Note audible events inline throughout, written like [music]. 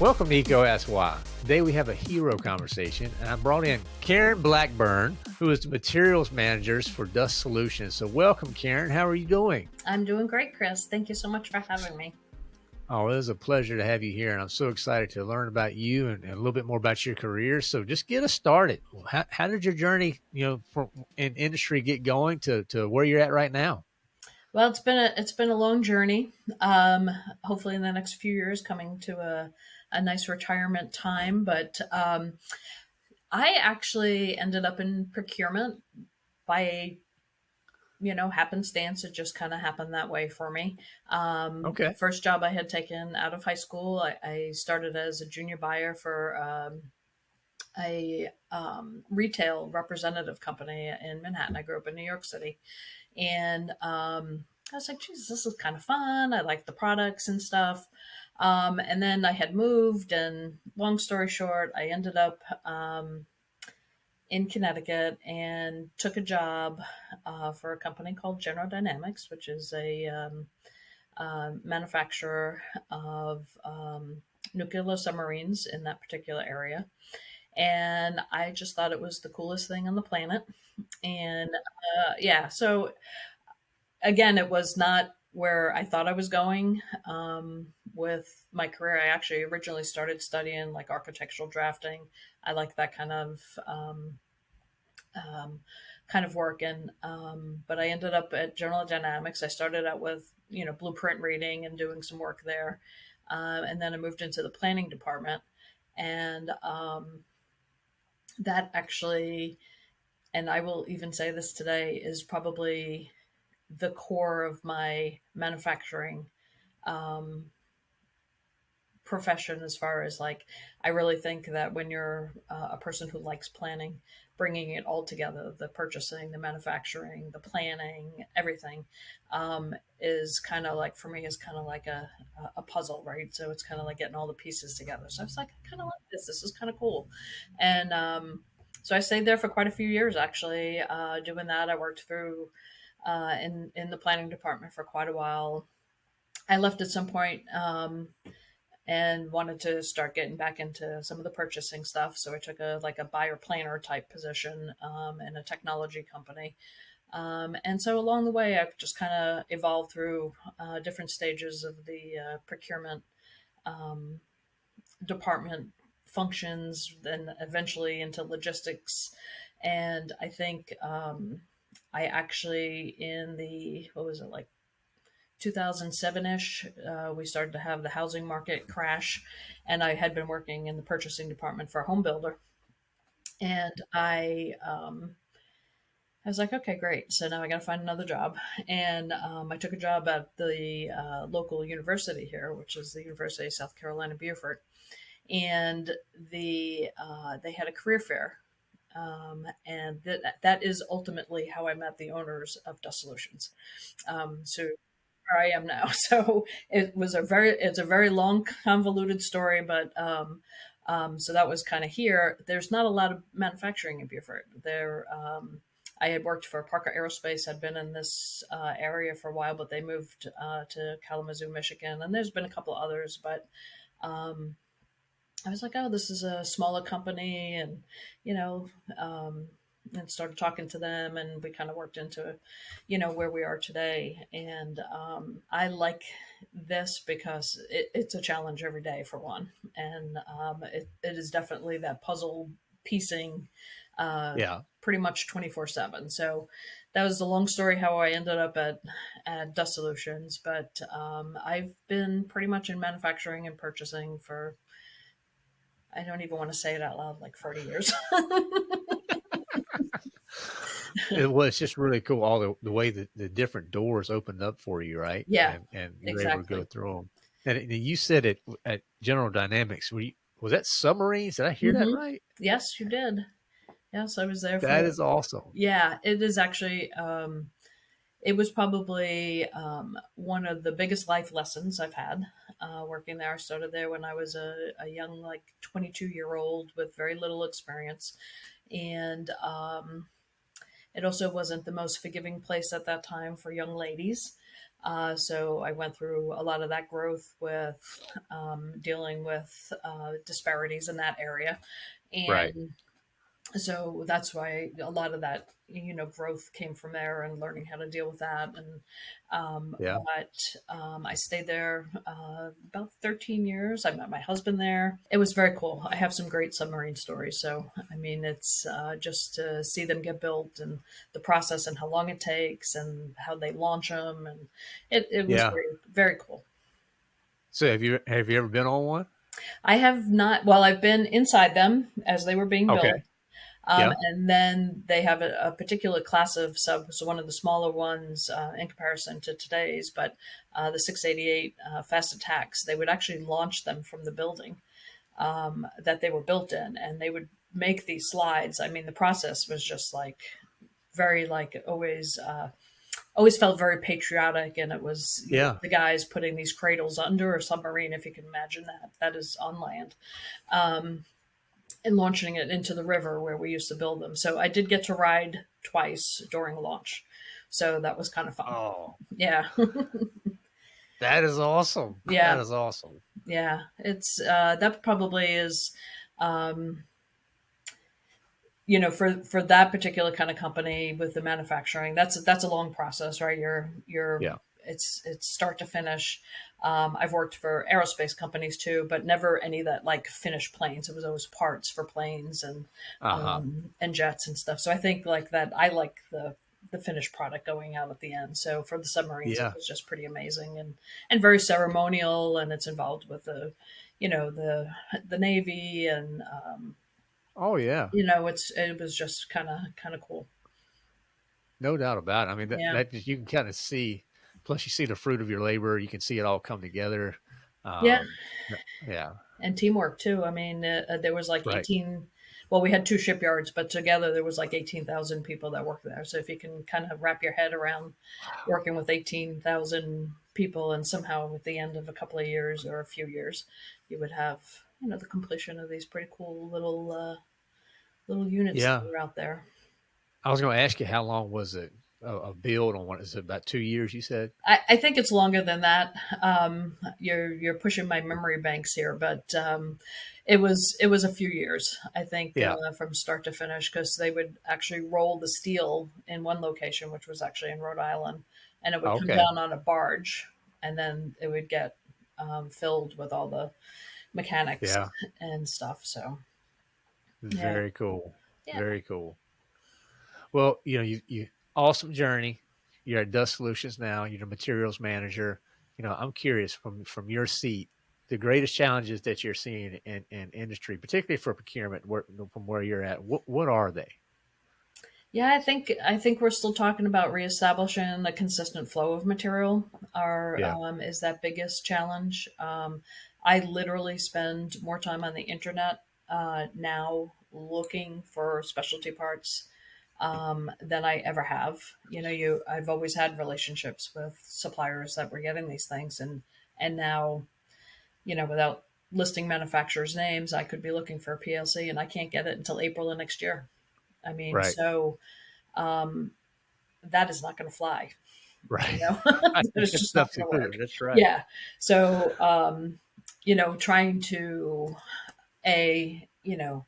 Welcome to EECO Ask Why. Today we have a hero conversation, and I brought in Karen Blackburn, who is the materials managers for Dust Solutions. So, welcome, Karen. How are you doing? I'm doing great, Chris. Thank you so much for having me. Oh, it is a pleasure to have you here, and I'm so excited to learn about you and, and a little bit more about your career. So, just get us started. How, how did your journey, you know, from in industry get going to to where you're at right now? Well, it's been a it's been a long journey. Um, hopefully, in the next few years, coming to a a nice retirement time. But um, I actually ended up in procurement by you know, happenstance. It just kind of happened that way for me. Um, Okay. First job I had taken out of high school, I, I started as a junior buyer for um, a um, retail representative company in Manhattan. I grew up in New York City. And um, I was like, Jesus, this is kind of fun. I like the products and stuff. Um, and then I had moved, and long story short, I ended up um, in Connecticut and took a job uh, for a company called General Dynamics, which is a um, uh, manufacturer of um, nuclear submarines in that particular area. And I just thought it was the coolest thing on the planet. And uh, yeah, so again, it was not where I thought I was going um, with my career. I actually originally started studying like architectural drafting. I like that kind of um, um, kind of work, and um, but I ended up at General Dynamics. I started out with you know blueprint reading and doing some work there, uh, and then I moved into the planning department, and um, that actually, and I will even say this today, is probably the core of my manufacturing um, profession as far as like i really think that when you're uh, a person who likes planning bringing it all together the purchasing the manufacturing the planning everything um, is kind of like for me is kind of like a, a puzzle right? So it's kind of like getting all the pieces together. So i was like i kind of like this. This is kind of cool. And um, so i stayed there for quite a few years actually uh, doing that. I worked through uh, in in the planning department for quite a while. I left at some point um, and wanted to start getting back into some of the purchasing stuff. So I took a like a buyer planner type position um, in a technology company. Um, and so along the way, I've just kind of evolved through uh, different stages of the uh, procurement um, department functions, then eventually into logistics. And I think um, I actually, in the, what was it, like 2007 ish, uh, we started to have the housing market crash. And I had been working in the purchasing department for a home builder. And I, um, I was like, okay, great. So now I got to find another job. And um, I took a job at the uh, local university here, which is the University of South Carolina, Beaufort. And the uh, they had a career fair um, and that that is ultimately how I met the owners of Dust Solutions. Um, so where I am now. [laughs] So it was a very it's a very long convoluted story, but um, um, so that was kind of here. There's not a lot of manufacturing in Beaufort. There, um, I had worked for Parker Aerospace. Had been in this uh, area for a while, but they moved uh, to Kalamazoo, Michigan, and there's been a couple others, but um, I was like, oh, this is a smaller company, and you know, um, and started talking to them, and we kind of worked into, you know, where we are today. And um, I like this because it, it's a challenge every day for one, and um, it, it is definitely that puzzle piecing, uh, Yeah. pretty much twenty four seven. So that was the long story how I ended up at at Dust Solutions. But um, I've been pretty much in manufacturing and purchasing for I don't even want to say it out loud, like 40 years. [laughs] It was just really cool all the, the way that the different doors opened up for you, right? Yeah, And, and you were able to go through them. And, you said it at General Dynamics. Were you, was that submarines? Did I hear that Mhm. right? Yes, you did. Yes, I was there for That is awesome. Yeah, it is actually um it was probably um one of the biggest life lessons I've had uh working there. I started there when I was a, a young like 22 year old with very little experience and um it also wasn't the most forgiving place at that time for young ladies. Uh, so I went through a lot of that growth with um, dealing with uh, disparities in that area. Right. So that's why a lot of that you know growth came from there and learning how to deal with that. And um, Yeah. but um, i stayed there uh, about 13 years. I met my husband there. It was very cool. I have some great submarine stories. So i mean it's uh, just to see them get built and the process and how long it takes and how they launch them and it, it was Yeah. very very cool. So have you have you ever been on one? i have not. Well i've been inside them as they were being built. Okay. Um, Yeah. and then they have a, a particular class of subs, so one of the smaller ones uh, in comparison to today's, but uh, the 688 uh, fast attacks, they would actually launch them from the building um, that they were built in, and they would make these slides. I mean, the process was just like very, like always, uh, always felt very patriotic, and it was Yeah. the guys putting these cradles under a submarine, if you can imagine that. That is on land. Um, and launching it into the river where we used to build them. So I did get to ride twice during launch. So that was kind of fun. Oh, Yeah. [laughs] that is awesome. Yeah. That is awesome. yeah. It's uh that probably is um you know for for that particular kind of company with the manufacturing that's that's a long process right you're you're Yeah. It's it's start to finish um, i've worked for aerospace companies too but never any that like finished planes it was always parts for planes and Uh-huh. um, and jets and stuff. So I think like that. I like the the finished product going out at the end. So for the submarines, Yeah. it was just pretty amazing and and very ceremonial, and it's involved with the, you know, the the navy and um, oh yeah. you know, it's it was just kind of kind of cool. No doubt about it. I mean, that, Yeah. that just- you can kind of see. Plus, you see the fruit of your labor. You can see it all come together. Um, Yeah. Yeah. and teamwork too. I mean, uh, uh, there was like Right. eighteen. Well, we had two shipyards, but together there was like eighteen thousand people that worked there. So if you can kind of wrap your head around working with eighteen thousand people, and somehow at the end of a couple of years or a few years, you would have you know the completion of these pretty cool little uh, little units Yeah. that were out there. I was going to ask you how long was it a, a build on one? Is it about two years? You said. I, I think it's longer than that. Um, you're you're pushing my memory banks here, but um, it was it was a few years. I think Yeah. uh, from start to finish because they would actually roll the steel in one location, which was actually in Rhode Island, and it would come down on a barge, and then it would get um, filled with all the mechanics Yeah. and stuff. So Very cool. Yeah. Very cool. Well, you know, you you awesome journey. You're at Dust Solutions now. You're the materials manager. You know, I'm curious from from your seat, the greatest challenges that you're seeing in, in industry, particularly for procurement, where, from where you're at. What what are they? Yeah, I think I think we're still talking about reestablishing a consistent flow of material. Our Yeah. um, is that biggest challenge. Um, I literally spend more time on the internet uh, now looking for specialty parts um, than I ever have. You know, you I've always had relationships with suppliers that were getting these things, and and now, you know, without listing manufacturers' names, I could be looking for a PLC, and I can't get it until April of next year. I mean, Right. so um, that is not going to fly. Right. You know, [laughs] [laughs] It's just not going to work. That's right. Yeah. So, um, you know, trying to a you know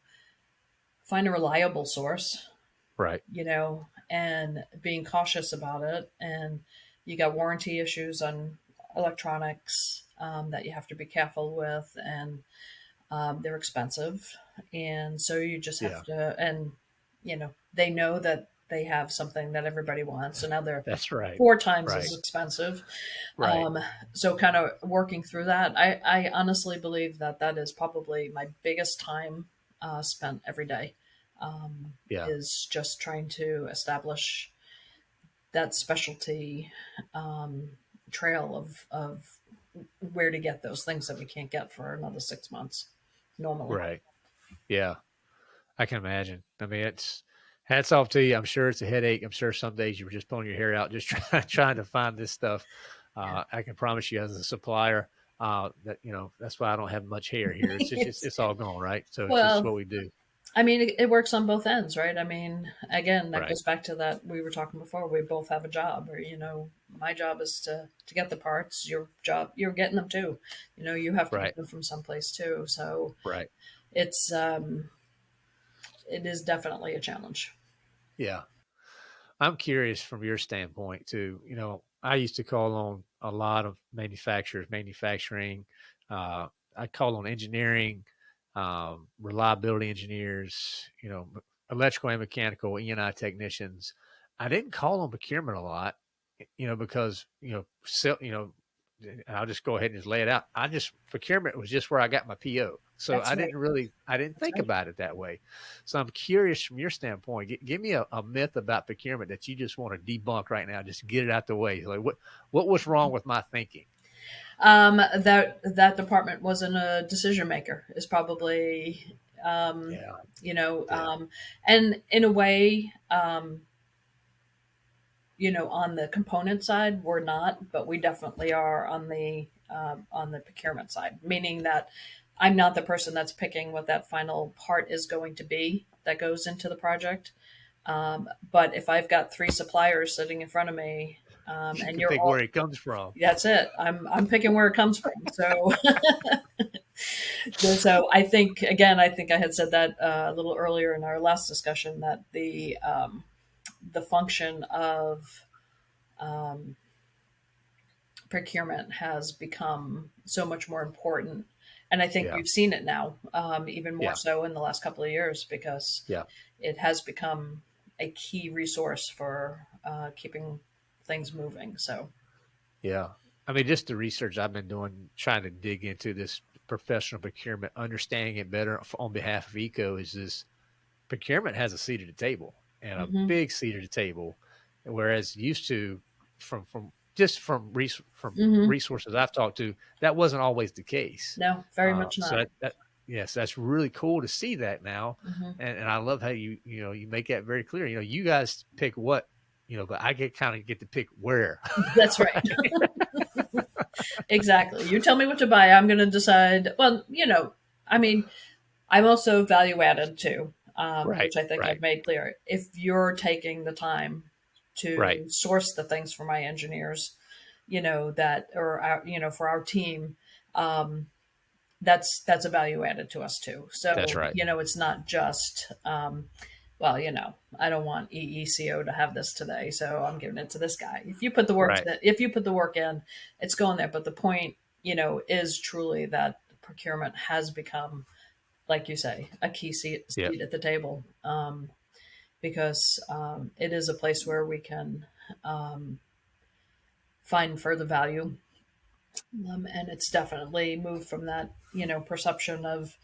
find a reliable source, Right. you know, and being cautious about it, and you got warranty issues on electronics um, that you have to be careful with, and um, they're expensive, and so you just have to, and you know, they know that they have something that everybody wants, so now they're That's right. four times Right. as expensive. Right. Um, so kind of working through that, I, I honestly believe that that is probably my biggest time uh, spent every day. Um, Yeah. is just trying to establish that specialty um, trail of of where to get those things that we can't get for another six months normally. Right. Yeah. I can imagine. I mean, it's hats off to you. I'm sure it's a headache. I'm sure some days you were just pulling your hair out, just [laughs] trying, trying to find this stuff. Uh, I can promise you, as a supplier, uh, that you know that's why I don't have much hair here. It's just, it's, [laughs] it's all gone, right? So it's just what we do. I mean, it, it, works on both ends, right? I mean, again, that right. goes back to that we were talking before. We both have a job, or you know, my job is to to get the parts. Your job, you're getting them too. You know, you have to right. get them from someplace too. So, right, it's um, it is definitely a challenge. Yeah, I'm curious from your standpoint too. You know, I used to call on a lot of manufacturers, manufacturing. Uh, I call on engineering um, reliability engineers, you know, electrical and mechanical E&I technicians. I didn't call on procurement a lot, you know, because you know, sell, you know, I'll just go ahead and just lay it out. I just procurement was just where I got my PO, so That's I right. didn't really, I didn't think right. about it that way. So I'm curious from your standpoint. G- give me a, a, myth about procurement that you just want to debunk right now. Just get it out the way. Like what, what was wrong with my thinking? Um, that that department wasn't a decision maker is probably um, yeah. you know yeah. um, and in a way um, you know on the component side we're not but we definitely are on the um, on the procurement side meaning that i'm not the person that's picking what that final part is going to be that goes into the project um, but if i've got three suppliers sitting in front of me um, and you are pick all, where it comes from. That's it. I'm I'm picking where it comes from. [laughs] So. so I think again, I think I had said that uh, a little earlier in our last discussion that the um, the function of um, procurement has become so much more important, and I think yeah. we've seen it now, um, even more yeah. so in the last couple of years because yeah. it has become a key resource for uh, keeping things moving. So, yeah, I mean, just the research I've been doing, trying to dig into this professional procurement, understanding it better on behalf of EECO is this procurement has a seat at the table and a mm-hmm. big seat at the table, whereas used to from from just from res- from mm-hmm. resources I've talked to, that wasn't always the case. No, very uh, much not. So that, that, yes, that's really cool to see that now, mm-hmm. and, and I love how you you know you make that very clear. You know, you guys pick what you know, but I get kind of get to pick where. That's right. [laughs] exactly. You tell me what to buy. I'm going to decide. Well, you know, I mean, I'm also value added too, um, right, which I think right. I've made clear. If you're taking the time to right. source the things for my engineers, you know that, or our, you know, for our team, um, that's that's a value added to us too. So that's right. You know, it's not just. Um, well, you know, I don't want EECO to have this today, so I'm giving it to this guy. If you put the work, right. if you put the work in, it's going there. But the point, you know, is truly that procurement has become, like you say, a key seat, seat yep. at the table, um, because um, it is a place where we can um, find further value, um, and it's definitely moved from that, you know, perception of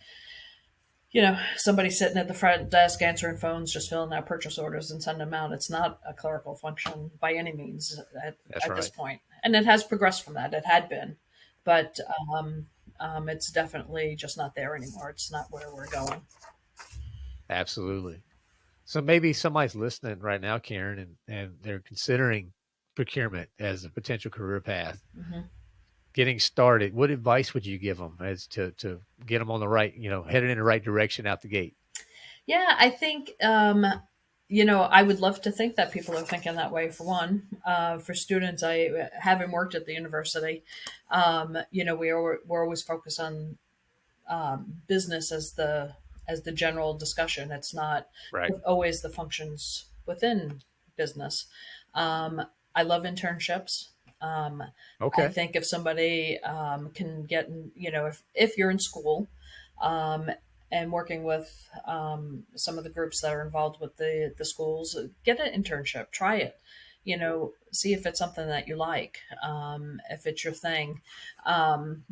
you know, somebody sitting at the front desk answering phones, just filling out purchase orders and sending them out. It's not a clerical function by any means at, at right. this point. And it has progressed from that. It had been, but um, um, it's definitely just not there anymore. It's not where we're going. Absolutely. So maybe somebody's listening right now, Karen, and, and they're considering procurement as a potential career path. Mm-hmm getting started, what advice would you give them as to to get them on the right, you know, headed in the right direction out the gate? Yeah, I think um, you know I would love to think that people are thinking that way. For one, uh, for students, I having worked at the university, um, you know, we are we're always focused on um, business as the as the general discussion. It's not right. always the functions within business. Um, I love internships. Um, okay. I think if somebody um, can get, you know, if, if you're in school um, and working with um, some of the groups that are involved with the, the schools, get an internship, try it, you know, see if it's something that you like, um, if it's your thing. Um,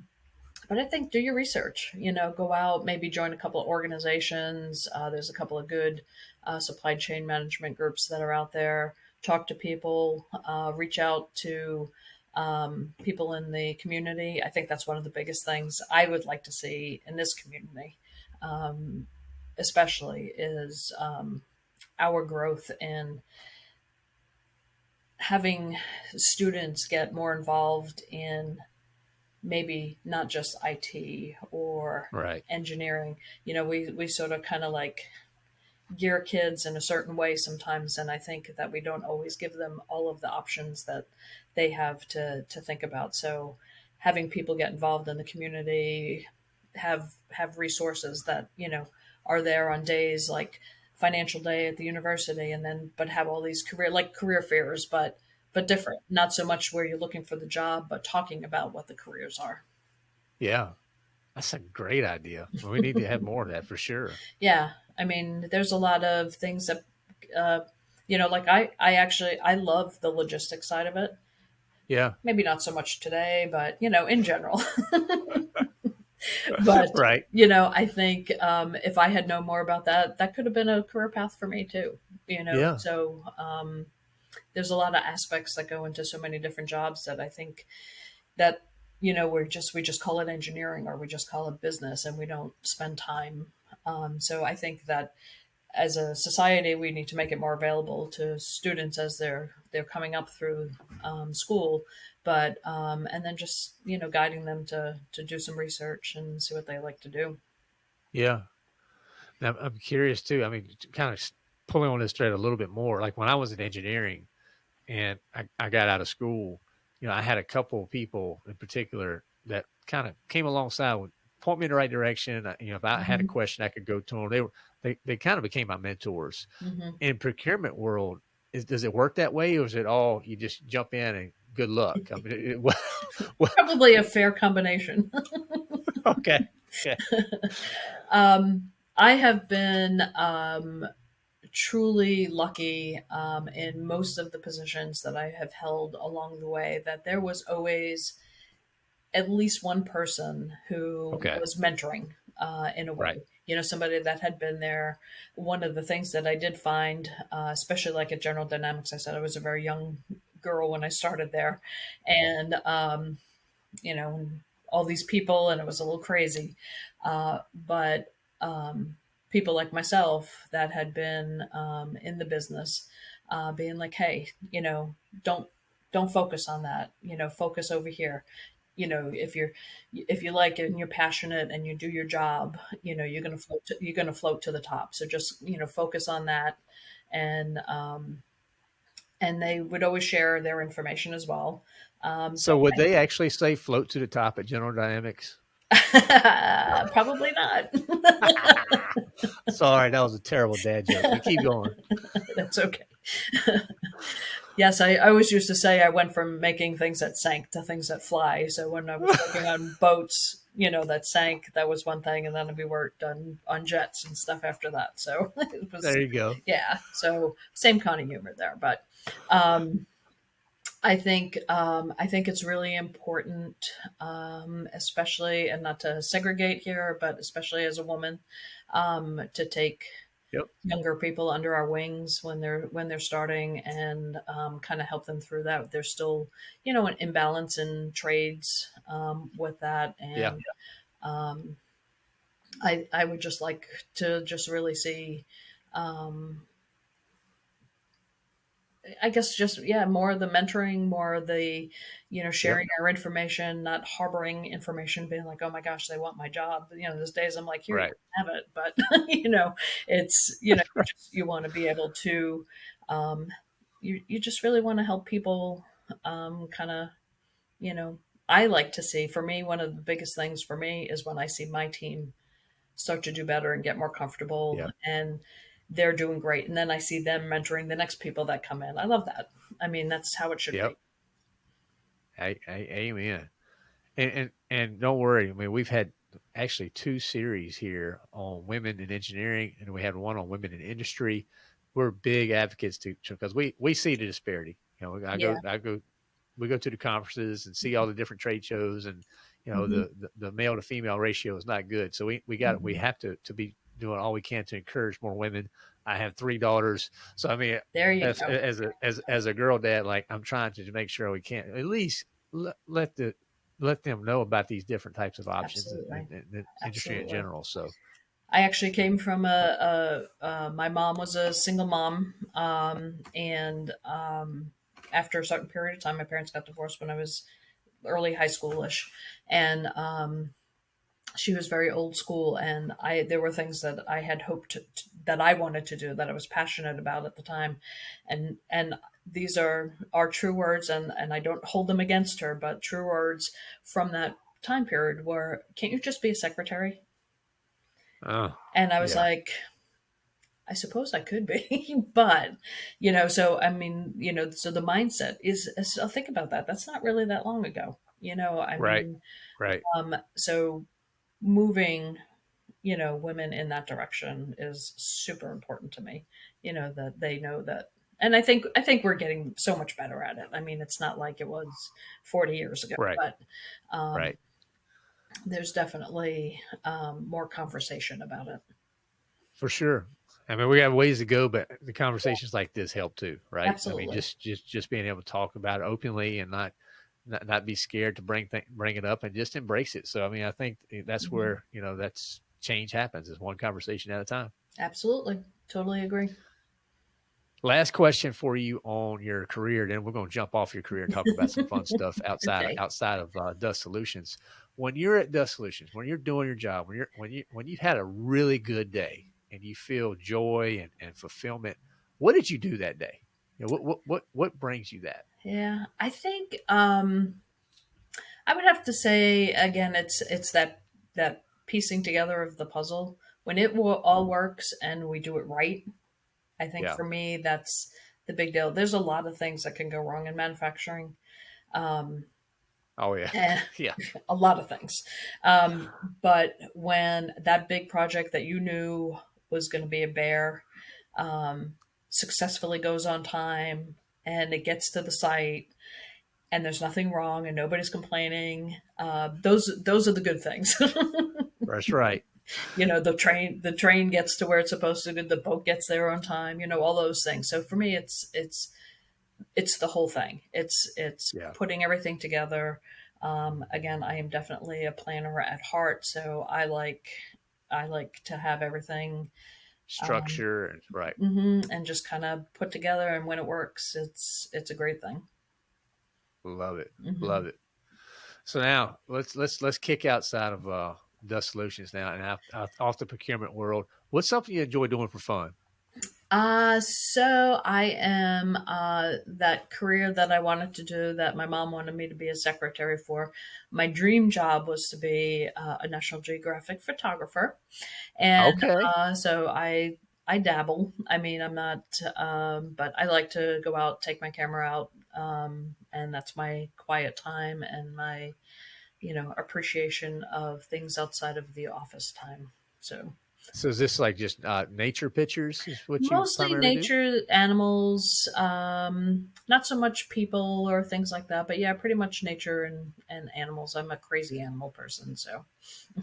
but I think do your research, you know, go out, maybe join a couple of organizations. Uh, there's a couple of good uh, supply chain management groups that are out there talk to people, uh, reach out to um, people in the community. I think that's one of the biggest things I would like to see in this community, um, especially is um, our growth in having students get more involved in maybe not just IT or Right. engineering. You know, we we sort of kind of like gear kids in a certain way sometimes, and I think that we don't always give them all of the options that they have to to think about. So having people get involved in the community, have have resources that you know are there on days like financial day at the university, and then but have all these career like career fairs, but but different. Not so much where you're looking for the job, but talking about what the careers are. Yeah. That's a great idea. We need to have more of that for sure. [laughs] Yeah, I mean, there's a lot of things that, uh, you know, like I, I actually, I love the logistics side of it. Yeah. Maybe not so much today, but you know, in general. [laughs] but Right. you know, I think um, if I had known more about that, that could have been a career path for me too. You know, Yeah. so um, there's a lot of aspects that go into so many different jobs that I think that you know we're just we just call it engineering or we just call it business and we don't spend time. Um, so I think that as a society we need to make it more available to students as they're they're coming up through um, school but um, and then just you know guiding them to to do some research and see what they like to do Yeah. Now, I'm curious too. I mean, kind of pulling on this thread a little bit more. Like when I was in engineering and I, I got out of school, you know, I had a couple of people in particular that kind of came alongside would point me in the right direction. I- You know, if I had a hmm question, I could go to them. They were, they, they kind of became my mentors. hmm In procurement world, is, does it work that way or is it all you just jump in and good luck? I mean, it, [laughs] what, what, probably a fair combination [laughs] okay. Okay. [laughs] um, i have been um, truly lucky um, in most of the positions that i have held along the way that there was always at least one person who Okay. was mentoring uh, in a way. Right. You know, somebody that had been there. One of the things that I did find, uh, especially like at General Dynamics, I said I was a very young girl when I started there, and um, you know, all these people, and it was a little crazy. Uh, but um, people like myself that had been um, in the business, uh, being like, hey, you know, don't don't focus on that. You know, focus over here. You know, if you're if you like it and you're passionate and you do your job, you know, you're gonna float. To, you're gonna float to the top. So just you know, focus on that, and um, and they would always share their information as well. Um, So would they actually say float to the top at General Dynamics? [laughs] Probably not. [laughs] Sorry, that was a terrible dad joke. But keep going. [laughs] That's okay. [laughs] yes, I, I always used to say I went from making things that sank to things that fly. So when I was working on [laughs] boats, you know, that sank, that was one thing. And then we worked on, on jets and stuff after that. So it was, There you go. yeah. So same kind of humor there. But um, I think um, I think it's really important, um, especially and not to segregate here, but especially as a woman, um, to take Yep. younger people under our wings when they're when they're starting and um, kind of help them through that. There's still you know an imbalance in trades um, with that, Yeah. and um, I I would just like to just really see. Um, I guess just yeah, more of the mentoring, more of the, you know, sharing our information, not harboring information, being like, oh my gosh, they want my job. You know, those days I'm like, here, you Right. can have it, but [laughs] you know, it's you know, you, [laughs] just, you want to be able to, um, you you just really want to help people, um, kind of, you know, I like to see. For me, one of the biggest things for me is when I see my team start to do better and get more comfortable Yeah. and they're doing great and then i see them mentoring the next people that come in i love that i mean that's how it should be. Yep. I, I, amen. And, and and don't worry. I mean, we've had actually two series here on women in engineering, and we had one on women in industry. We're big advocates to because we we see the disparity. You know, I go I go we go to the conferences and see all the different trade shows, and you know Mhm. the, the the male to female ratio is not good. So we we got we Mhm. have to to be doing all we can to encourage more women. I have three daughters, so I mean, there you as, go as a as as a girl dad, like I'm trying to make sure we can at least let, let the let them know about these different types of options in, Absolutely. in, in the industry in general. So i actually came from a, a, uh my mom was a single mom um, and um, after a certain period of time my parents got divorced when i was early high schoolish, and um, she was very old school and i there were things that i had hoped to, that i wanted to do that i was passionate about at the time and and these are are true words and and i don't hold them against her but true words from that time period were can't you just be a secretary Oh, and i was yeah. like i suppose i could be [laughs] but you know so i mean you know so the mindset is, i'll think about that that's not really that long ago you know i Right. mean Right. um so moving you know women in that direction is super important to me you know that they know that and i think i think we're getting so much better at it i mean it's not like it was 40 years ago Right. but um, Right. there's definitely um, more conversation about it For sure. I mean, we have ways to go, but the conversations like this help too, right? Absolutely. I mean, just just just being able to talk about it openly and not not, not be scared to bring th- bring it up and just embrace it. So, I mean, I think that's Mhm. where you know that's change happens is one conversation at a time. absolutely totally agree Last question for you on your career, then we're going to jump off your career and talk about some fun stuff [laughs] outside Okay. outside of uh, Dust Solutions. When you're at Dust Solutions, when you're doing your job, when you're when you when you've had a really good day and you feel joy and, and fulfillment, what did you do that day? You know, what what what what brings you that? yeah i think um i would have to say again it's it's that that piecing together of the puzzle when it all works and we do it right I think Yeah. for me, that's the big deal. There's a lot of things that can go wrong in manufacturing, um, Oh yeah, [laughs] yeah, a lot of things. Um, but when that big project that you knew was going to be a bear um, successfully goes on time and it gets to the site and there's nothing wrong and nobody's complaining, uh, those those are the good things. [laughs] that's right. you know the train the train gets to where it's supposed to go, the boat gets there on time you know all those things so for me it's it's it's the whole thing it's it's Yeah. putting everything together um, again i am definitely a planner at heart so i like i like to have everything Structure and right. hmm and just kind of put together and when it works it's it's a great thing Love it. Mhm. Love it. So now let's let's let's kick outside of uh, Dust Solutions now and out, out, off the procurement world. What's something you enjoy doing for fun? Uh, so I am uh, that career that I wanted to do that my mom wanted me to be a secretary for. My dream job was to be uh, a National Geographic photographer, and Okay. uh, so I I dabble. I mean, I'm not, um, but I like to go out, take my camera out, um, and that's my quiet time and my you know appreciation of things outside of the office time. So. So is this like just uh, nature pictures? Is what you Mostly primarily do? nature, animals, um, not so much people or things like that. But yeah, pretty much nature and, and animals. I'm a crazy animal person, so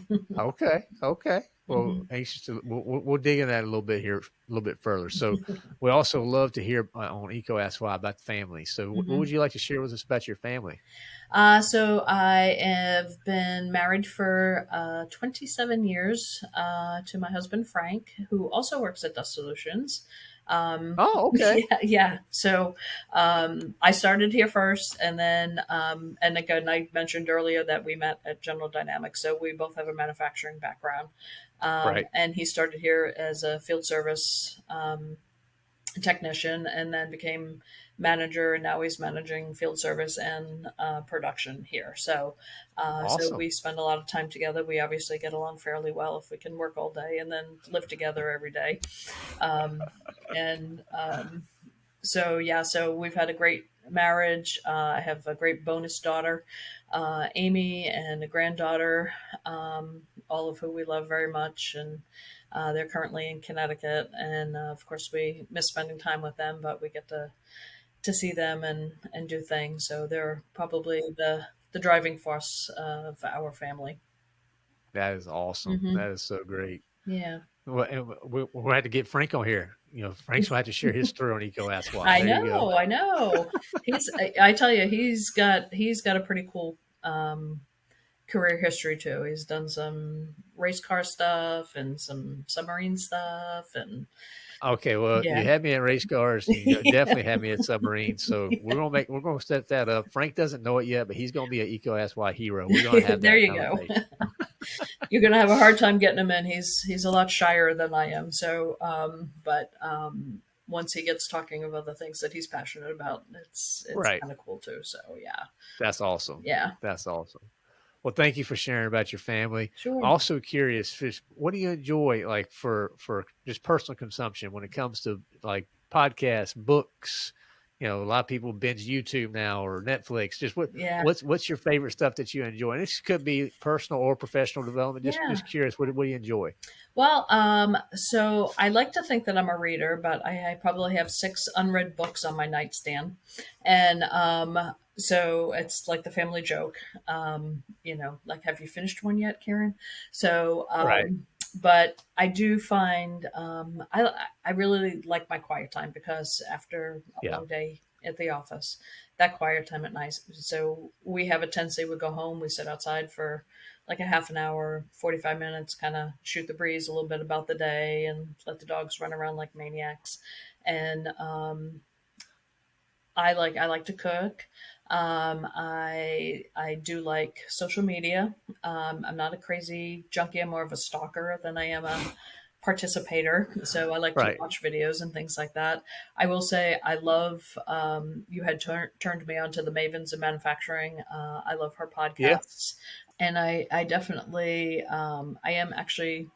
[laughs] Okay. Okay. Well, Mhm. anxious to we'll, we'll dig in that a little bit here, a little bit further. So, [laughs] we also love to hear uh, on EECO Ask Why about the family. So, what, Mhm. what would you like to share with us about your family? Uh, so I have been married for uh, 27 years uh, to my husband Frank, who also works at Dust Solutions. Um, Oh, [laughs] okay. yeah, yeah. So um, I started here first, and then um, and again, I mentioned earlier that we met at General Dynamics, so we both have a manufacturing background. Um, Right. And he started here as a field service um, technician, and then became manager, and now he's managing field service and uh, production here. So, uh, so we spend a lot of time together. We obviously get along fairly well if we can work all day and then live together every day. Um, and um, so yeah, so we've had a great marriage. Uh, I have a great bonus daughter, uh, Amy, and a granddaughter, um, all of who we love very much, and uh, they're currently in Connecticut. And uh, of course, we miss spending time with them, but we get to to see them and and do things. So they're probably the the driving force of our family. That is awesome. Mhm. That is so great. Yeah, Well, we, we'll have to get Frank on here. You know, Frank's [laughs] going to have to share his story on EECO Ask Why. I There know. I know. He's, I, I tell you, he's got he's got a pretty cool um, career history too. He's done some race car stuff and some submarine stuff, and Okay, well, Yeah. you had me at race cars. You definitely had me at [laughs] submarines. So we're gonna make we're gonna set that up. Frank doesn't know it yet, but he's gonna be an EECO Ask Why hero. We're gonna have there you go. [laughs] You're gonna have a hard time getting him in. He's he's a lot shyer than I am. So, um, but um, once he gets talking about the things that he's passionate about, it's it's Right. kind of cool too. So yeah, That's awesome. yeah, That's awesome. Well, thank you for sharing about your family. sure. Also curious, just what do you enjoy like for for just personal consumption when it comes to like podcasts, books? You know, a lot of people binge YouTube now or Netflix. Just what yeah. what's what's your favorite stuff that you enjoy? And this could be personal or professional development. Just Yeah. just curious, what what do you enjoy? Well, um, so I like to think that I'm a reader, but I, I probably have six unread books on my nightstand, and um, so it's like the family joke. Um, you know, like, have you finished one yet, Karen? So, um, Right. but I do find um, I I really like my quiet time because after a Yeah. long day at the office, that quiet time at night. So we have a tendency we go home, we sit outside for like a half an hour, 45 minutes, kind of shoot the breeze a little bit about the day and let the dogs run around like maniacs. And um, I like I like to cook. Um, I I do like social media. Um, I'm not a crazy junkie. I'm more of a stalker than I am a participator. So I like Right. to watch videos and things like that. I will say I love. Um, you had tur- turned me on to the Mavens of Manufacturing. Uh, I love her podcasts, and I I definitely um, I am actually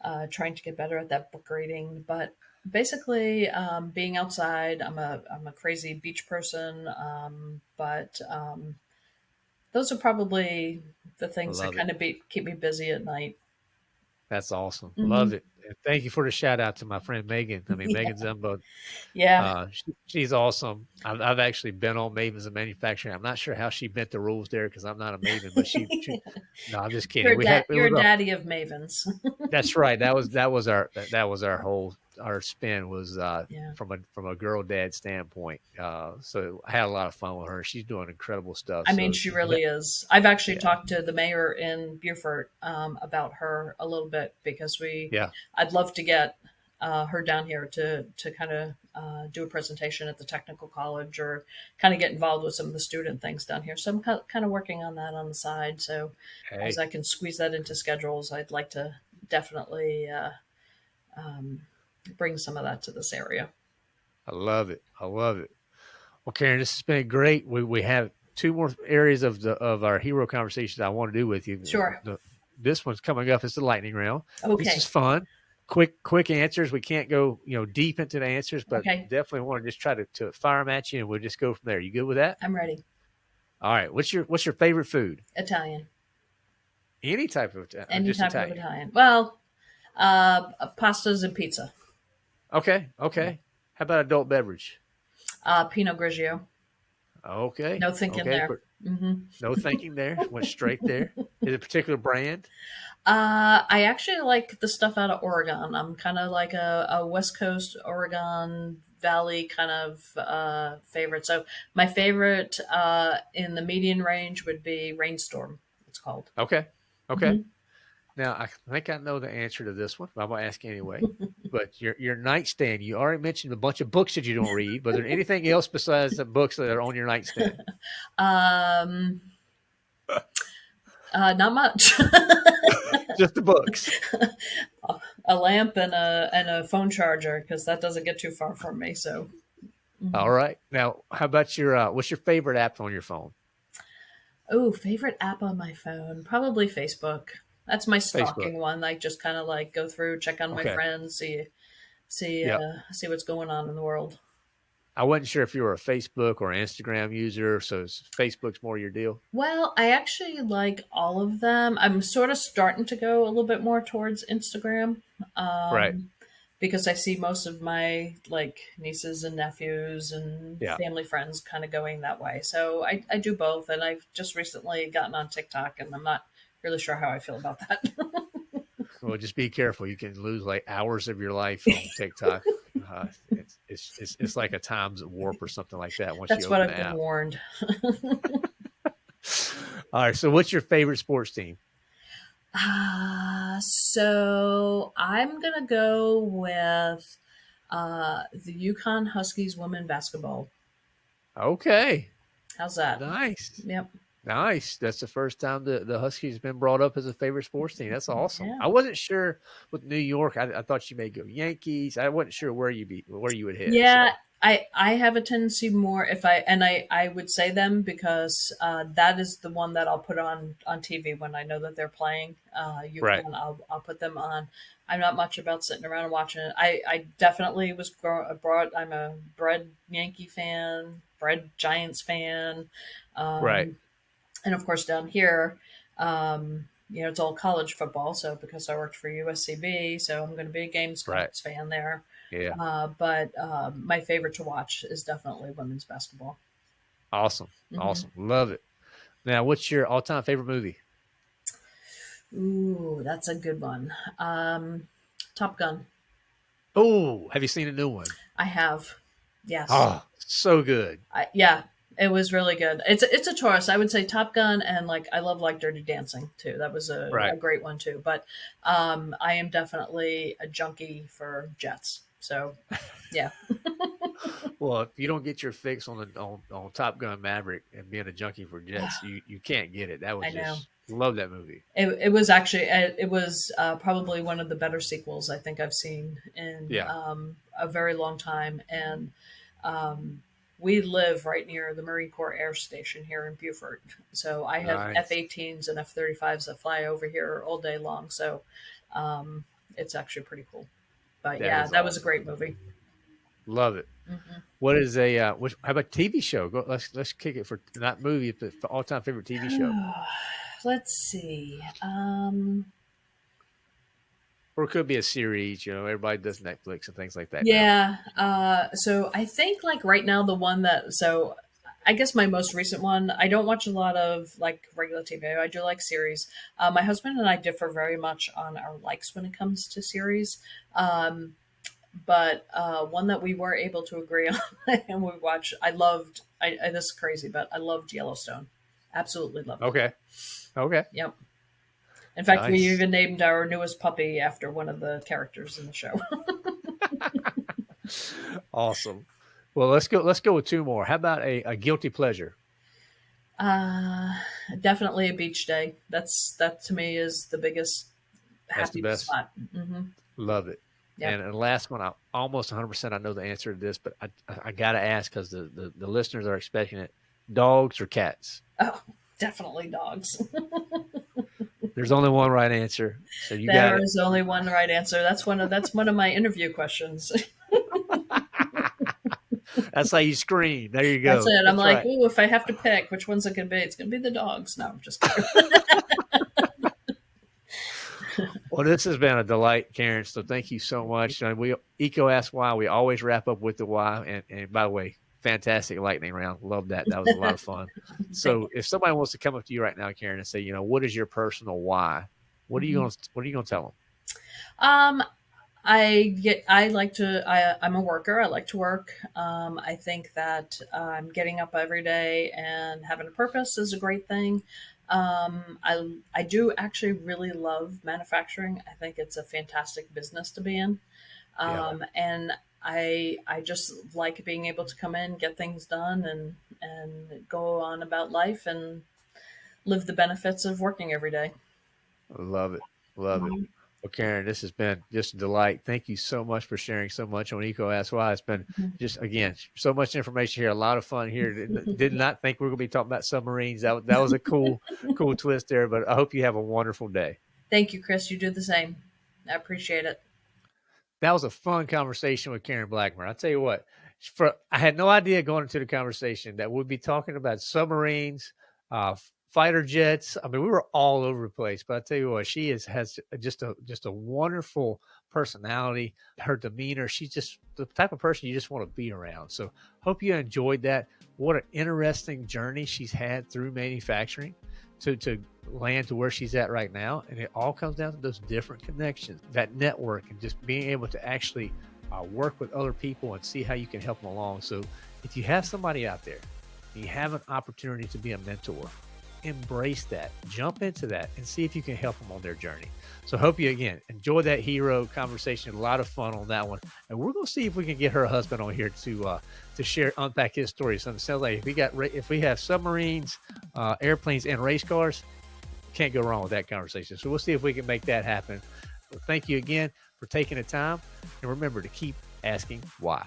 uh, trying to get better at that book reading, but basically um, being outside i'm a i'm a crazy beach person um, but um, those are probably the things Love that it. kind of be, keep me busy at night That's awesome. Mhm. Love it. And thank you for the shout out to my friend Meghan. I mean, [laughs] Yeah. Meghan Ziemba. yeah Uh, she, she's awesome. I've, I've actually been on Mavens of Manufacturing. I'm not sure how she bent the rules there because I'm not a Maven, but she, she [laughs] no, I'm just kidding. you're, a We da- had, it you're a a- daddy of mavens [laughs] that's right. That was that was our that, that was our whole our spin was uh, yeah from a from a girl dad standpoint. Uh, so I had a lot of fun with her. She's doing incredible stuff. I mean, So she really [laughs] is. I've actually Yeah. talked to the mayor in Beaufort um, about her a little bit because we, Yeah. I'd love to get uh, her down here to to kind of uh, do a presentation at the technical college or kind of get involved with some of the student things down here. So I'm kind of working on that on the side. So hey, as I can squeeze that into schedules, I'd like to definitely uh, um, bring some of that to this area. I love it. I love it. Well, Karen, this has been great. We we have two more areas of the of our hero conversations I want to do with you. Sure. The, this one's coming up. It's the lightning round. Okay. This is fun. Quick, quick answers. We can't go, you know, deep into the answers, but Okay. definitely want to just try to, to fire them at you, and we'll just go from there. You good with that? I'm ready. All right. What's your What's your favorite food? Italian. Any type of Any type Italian. of Italian. Well, uh, pastas and pizza. Okay. Okay. How about adult beverage? Uh, Pinot Grigio. Okay. No thinking okay. there. but hmm No thinking there. [laughs] Went straight there. Is it a particular brand? Uh, I actually like the stuff out of Oregon. I'm kind of like a, a West Coast Oregon Valley kind of uh, favorite. So my favorite uh, in the median range would be Rainstorm. It's called. Okay. Okay. Mhm. Now I think I know the answer to this one, but I'm gonna ask anyway. [laughs] but your your nightstand, you already mentioned a bunch of books that you don't read, but is there anything else besides the books that are on your nightstand? [laughs] Um, uh, not much. [laughs] Just the books. a lamp and a and a phone charger because that doesn't get too far from me. So. Mhm. All right. Now, how about your uh, what's your favorite app on your phone? Oh, favorite app on my phone? Probably Facebook. That's my stalking one. Like just kind of like go through, check on my friends, see see Yep. uh, see what's going on in the world. I wasn't sure if you were a Facebook or Instagram user, so is Facebook's more your deal. Well, I actually like all of them. I'm sort of starting to go a little bit more towards Instagram. Um, Right. Because I see most of my like nieces and nephews and Yeah. family friends kind of going that way. So I, I do both. And I've just recently gotten on TikTok and I'm not really sure how I feel about that. [laughs] Well, just be careful. You can lose like hours of your life on TikTok. Uh, it's, it's it's it's like a times warp or something like that. Once That's you what I've been app. warned. [laughs] All right. So, what's your favorite sports team? Uh, so I'm gonna go with Uh, the UConn Huskies women basketball. Okay. How's that? Nice. Yep. Nice. That's the first time the, the Huskies been brought up as a favorite sports team. That's awesome. Yeah. I wasn't sure with New York. I, I thought you may go Yankees. I wasn't sure where you be where you would hit. Yeah, so. I I have a tendency more if I and I I would say them because uh, that is the one that I'll put on on TV when I know that they're playing. Uh, you Right. can I'll I'll put them on. I'm not much about sitting around and watching it. I I definitely was grow, brought. I'm a bred Yankee fan, bred Giants fan. Um, Right. And of course down here. Um, you know, it's all college football. So because I worked for USCB, so I'm going to be a Game Right. Fan there. Yeah. Uh, but uh, my favorite to watch is definitely women's basketball. Awesome. Mhm. Awesome. Love it. Now, what's your all time favorite movie? Ooh, that's a good one. Um, Top Gun. Oh, have you seen a new one? I have. Yes. Oh, so good. I, yeah, it was really good. It's a, it's a choice. I would say Top Gun and like I love like Dirty Dancing too. That was a, Right. a great one too. But um, I am definitely a junkie for jets. So yeah, [laughs] Well, if you don't get your fix on the on, on Top Gun Maverick and being a junkie for [sighs] jets, you, you can't get it. That was I know. love that movie. it, it was actually it, it was uh, probably one of the better sequels I think I've seen in Yeah. um, a very long time. And um, we live right near the Marine Corps Air Station here in Beaufort, so I have Nice. F-18s and F-35s that fly over here all day long. So um, it's actually pretty cool. But That yeah, that was a great movie. Love it. Mhm. What is a uh, what, how about TV show? Go, let's let's kick it for not movie, but all time favorite TV show, [sighs] Let's see. Um, or it could be a series. You know, everybody does Netflix and things like that. Yeah. Uh, so I think like right now the one that so I guess my most recent one. I don't watch a lot of like regular TV. I do like series. Uh, my husband and I differ very much on our likes when it comes to series. Um, but uh, one that we were able to agree [laughs] on and we watched. I loved. I, I this is crazy, but I loved Yellowstone. Absolutely loved it. Okay. Okay. Yep. In fact, we even named our newest puppy after one of the characters in the show. [laughs] Awesome. Well, let's go. Let's go with two more. How about a, a guilty pleasure? Uh, definitely a beach day. That's that to me is the biggest That's the best. spot. hmm Love it. Yeah. And, and the last one, I almost 100 percent I know the answer to this, but I I, I gotta ask because the, the the listeners are expecting it. Dogs or cats? Oh, definitely dogs. [laughs] There's only one right answer, so you got There only one right answer. That's one of that's one of my interview questions. [laughs] That's how you scream. There you go. That's it. I'm That's like, right. ooh, if I have to pick, which one's it gonna be? It's gonna be the dogs. No, I'm just kidding. [laughs] Well, this has been a delight, Karen. So thank you so much. And we EECO Ask Why. We always wrap up with the why. And, and by the way, fantastic lightning round. Love that. That was a lot of fun. So [laughs] if somebody wants to come up to you right now, Karen, and say, you know, what is your personal why? What are you Mhm. going to What are you going to tell them? Um, I get. I like to. I, I'm a worker. I like to work. Um, I think that um, getting up every day and having a purpose is a great thing. Um, I I do actually really love manufacturing. I think it's a fantastic business to be in. Yeah. Um, and I I just like being able to come in, get things done, and and go on about life and live the benefits of working every day. Love it. Love it. Well, Karen, this has been just a delight. Thank you so much for sharing so much on EECO Ask Why. It's been Mhm. just again so much information here, a lot of fun here. Did, [laughs] did not think we are going to be talking about submarines. That that was a cool [laughs] cool twist there. But I hope you have a wonderful day. Thank you, Chris. You do the same. I appreciate it. That was a fun conversation with Karen Blackmer. I'll tell you what, for I had no idea going into the conversation that we'd be talking about submarines, uh, fighter jets. I mean, we were all over the place. But I tell you what, she is has just a just a wonderful personality. Her demeanor, she's just the type of person you just want to be around. So hope you enjoyed that. What an interesting journey she's had through manufacturing to to land to where she's at right now. And it all comes down to those different connections, that network, and just being able to actually uh, work with other people and see how you can help them along. So if you have somebody out there, you have an opportunity to be a mentor, embrace that, jump into that, and see if you can help them on their journey. So, hope you again enjoy that hero conversation. A lot of fun on that one, and we're gonna see if we can get her husband on here to uh, to share unpack his story. So it sounds like if we got if we have submarines, uh, airplanes, and race cars, can't go wrong with that conversation. So we'll see if we can make that happen. thank you again for taking the time, and remember to keep asking why.